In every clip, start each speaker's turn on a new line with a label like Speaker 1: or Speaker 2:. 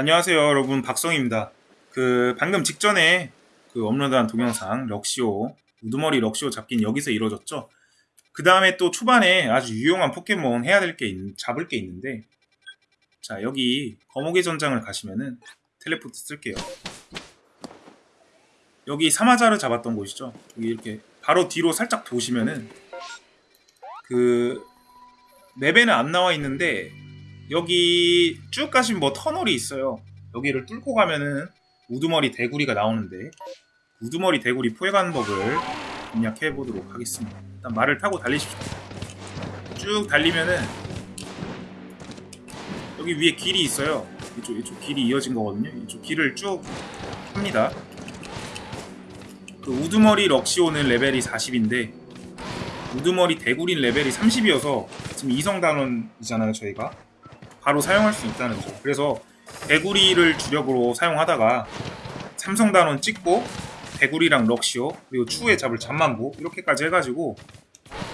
Speaker 1: 안녕하세요 여러분. 박성입니다. 그 방금 직전에 그 업로드한 동영상 럭시오 우두머리 럭시오 잡기는 여기서 이루어졌죠? 그 다음에 또 초반에 아주 유용한 포켓몬 해야 될 게 잡을 게 있는데 자 여기 거목의 전장을 가시면은 텔레포트 쓸게요. 여기 사마자를 잡았던 곳이죠? 여기 이렇게 바로 뒤로 살짝 도시면은 그 맵에는 안 나와 있는데 여기 쭉 가시면 뭐 터널이 있어요. 여기를 뚫고 가면은 우두머리 대구리가 나오는데 우두머리 대구리 포획하는 법을 공략해 보도록 하겠습니다. 일단 말을 타고 달리십시오. 쭉 달리면은 여기 위에 길이 있어요. 이쪽 이쪽 길이 이어진 거거든요. 이쪽 길을 쭉 합니다. 그 우두머리 럭시오는 레벨이 40인데 우두머리 대구리 레벨이 30이어서 지금 2성 단원이잖아요 저희가 바로 사용할 수 있다는 점. 그래서 대구리를 주력으로 사용하다가 삼성단원 찍고 대구리랑 럭시오 그리고 추후에 잡을 잠만보 이렇게까지 해가지고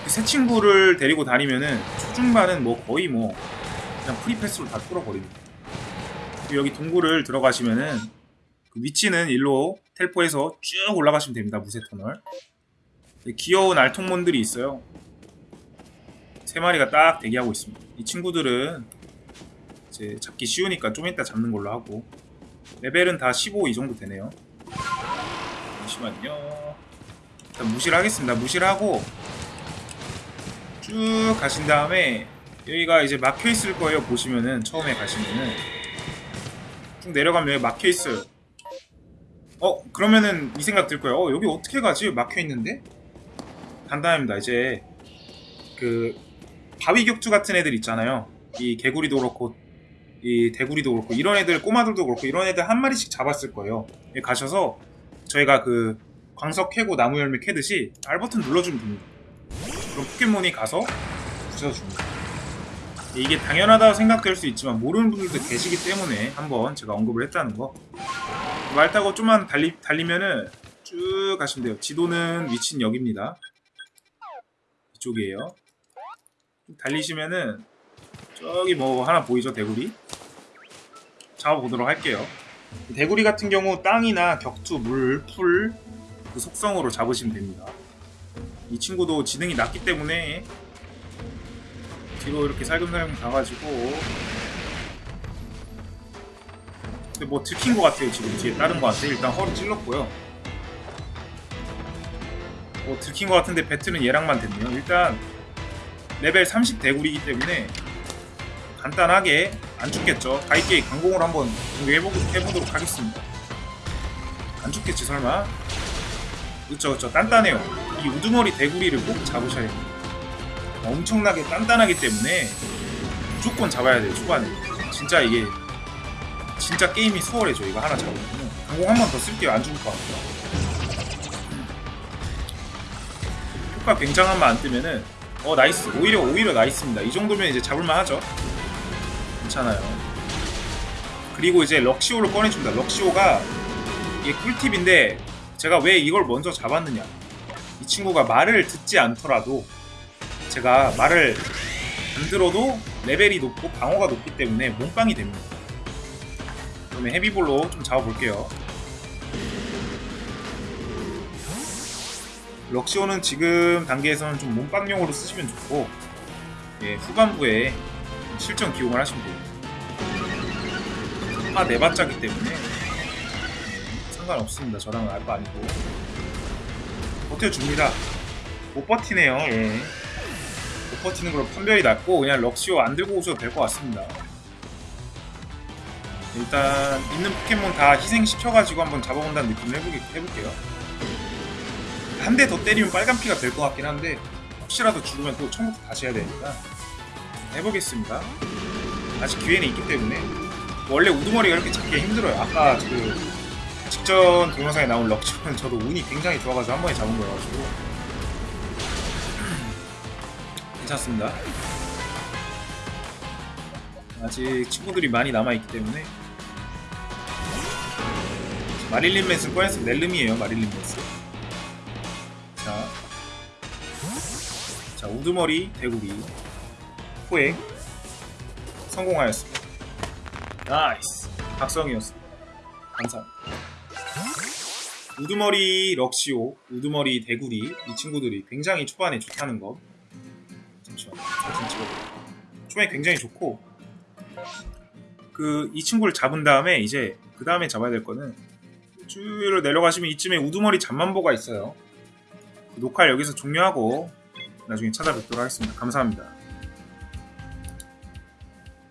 Speaker 1: 새 친구를 데리고 다니면은 초중반은 뭐 거의 뭐 그냥 free pass로 다 뚫어버립니다. 여기 동굴을 들어가시면은 그 위치는 일로 텔포해서 쭉 올라가시면 됩니다. 무쇠 터널. 귀여운 알통몬들이 있어요. 세 마리가 딱 대기하고 있습니다. 이 친구들은 이제 잡기 쉬우니까 좀 이따 잡는 걸로 하고. 레벨은 다 15 이 정도 되네요. 잠시만요. 일단 무시를 하겠습니다. 무시를 하고 쭉 가신 다음에 여기가 이제 막혀 있을 거예요 보시면은. 처음에 가시면은 쭉 내려가면 여기 막혀 있어요. 어 그러면은 이 생각 들 거예요. 어 여기 어떻게 가지? 막혀 있는데? 간단합니다 이제. 그 바위 격투 같은 애들 있잖아요. 이 개구리도 그렇고 이 대구리도 그렇고 이런 애들 꼬마들도 그렇고 이런 애들 한 마리씩 잡았을 거예요. 가셔서 저희가 그 광석 캐고 나무 열매 캐듯이 R 버튼 눌러주면 됩니다. 그럼 포켓몬이 가서 부셔줍니다. 이게 당연하다고 생각될 수 있지만 모르는 분들도 계시기 때문에 한번 제가 언급을 했다는 거 말 타고 좀만 달리, 달리면은 쭉 가시면 돼요. 지도는 위치는 여기입니다. 이쪽이에요. 달리시면은 저기 뭐 하나 보이죠? 대구리 잡아보도록 할게요. 대구리 같은 경우 땅이나 격투, 물, 풀, 그 속성으로 잡으시면 됩니다. 이 친구도 지능이 낮기 때문에 뒤로 이렇게 살금살금 가가지고 근데 뭐 들킨 것 같아요 지금. 뒤에 다른 것 같아요. 일단 허리 찔렀고요. 뭐 들킨 것 같은데 배틀은 얘랑만 됐네요. 일단 레벨 30 대구리이기 때문에 간단하게 안 죽겠죠. 가이게이 강공을 한번 해보, 해보도록 하겠습니다. 안 죽겠지 설마? 그쵸 그쵸. 단단해요. 이 우두머리 대구리를 꼭 잡으셔야 됩니다 엄청나게 단단하기 때문에 무조건 잡아야 돼요 초반에. 진짜 이게 진짜 게임이 수월해져 이거 하나 잡으면 강공 한 번 더 쓸게요 안 죽을 것 같아요. 효과 굉장한 만 안 뜨면은 어 nice. 오히려 오히려 nice입니다. 이 정도면 이제 잡을만 하죠 괜찮아요. 그리고 이제 럭시오를 꺼내줍니다. 럭시오가 이게 꿀팁인데 제가 왜 이걸 먼저 잡았느냐. 이 친구가 말을 듣지 않더라도 제가 말을 안 들어도 레벨이 높고 방어가 높기 때문에 몸빵이 됩니다. 그러면 헤비볼로 좀 잡아볼게요. 럭시오는 지금 단계에서는 좀 몸빵용으로 쓰시면 좋고 예, 후반부에 실전 기용을 하시면 돼요 아 네바짜기 때문에. 상관없습니다. 저랑은 알거 아니고. 버텨줍니다. 못 버티네요 예. 못 버티는 걸로 판별이 났고 그냥 럭시오 안 들고 오셔도 될 것 같습니다. 일단 있는 포켓몬 다 희생시켜가지고 한번 잡아본다는 느낌을 해보게, 해볼게요. 한 대 더 때리면 빨간 피가 될 것 같긴 한데 혹시라도 죽으면 또 처음부터 다시 해야 되니까 해보겠습니다. 아직 기회는 있기 때문에. 원래 우두머리가 이렇게 잡기 힘들어요. 아까 그 직전 동영상에 나온 럭치는 저도 운이 굉장히 좋아가지고 한 번에 잡은 거여가지고. 괜찮습니다. 아직 친구들이 많이 남아있기 때문에. 마릴린 맨스 꺼냈으면 넬름이에요 마릴린 맨스 자, 자 우두머리 대구리 포획 성공하였습니다 nice 박성이었습니다. 감사합니다. 우두머리 럭시오, 우두머리 대구리 이 친구들이 굉장히 초반에 좋다는 거. 잠시만요. 사진 찍어볼게요. 초반에 굉장히 좋고 그 이 친구를 잡은 다음에 이제 그 다음에 잡아야 될 거는 쭉 내려가시면 이쯤에 우두머리 잠만보가 있어요. 그 녹화를 여기서 종료하고 나중에 찾아뵙도록 하겠습니다. 감사합니다.